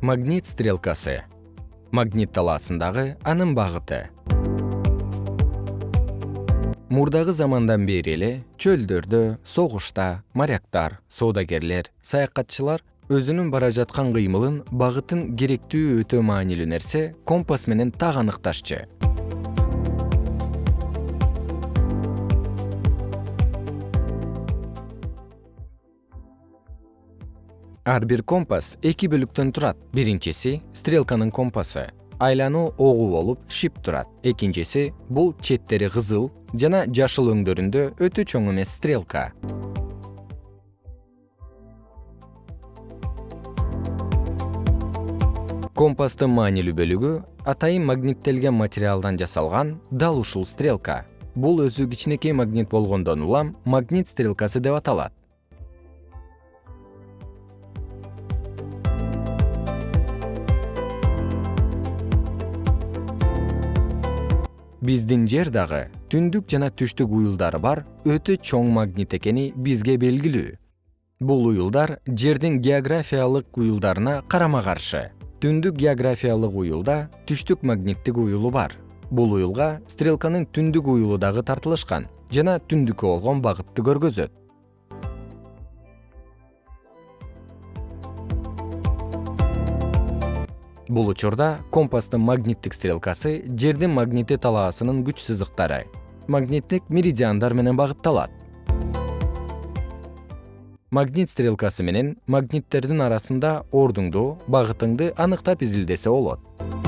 магнит стрелкасы. Магнит талаасындагы анын багыты. Мурдагы замандан бери эле чөлдөрдө согушта моряктар соодагерлер саякатчылар өзүнүн бара жаткан кыймылын багытын керектүү өтө маанилүү нерсе компас менен так аныкташчу ар бир компас эки бөлүктөн турат. Биринчиси стрелканын компасы. Айлануу огу болуп шип турат. Экинчиси бул четтери кызыл жана жашыл өңдөрүндө өтө чоң эмес стрелка. Компастын маанилүү бөлүгү атайын магниттелген материалдан жасалган дал ушул стрелка. Бул өзү кичинекей магнит болгондон улам магнит стрелкасы деп аталат биздин жер дагы түндүк жана түштүк уюлдары бар өтө чоң магнит экени бизге белгилүү. Бул уюлдар жердин географиялык уюлдарына карама каршы. Түндүк географиялык уюлда түштүк магниттик уюлу бар. Бул уюлга стрелканын түндүк уюлу дагы тартылышкан жана түндүккө болгон багытты көргөзөт бул учурда компастын магниттик стрелкасы жердин магнити талаасынын күч сызыктары. Магниттик меридиандар менен багытталат. Магнит стрелкасы менен магниттердин арасында ордуңду багытыңды аныктап изилдесе болот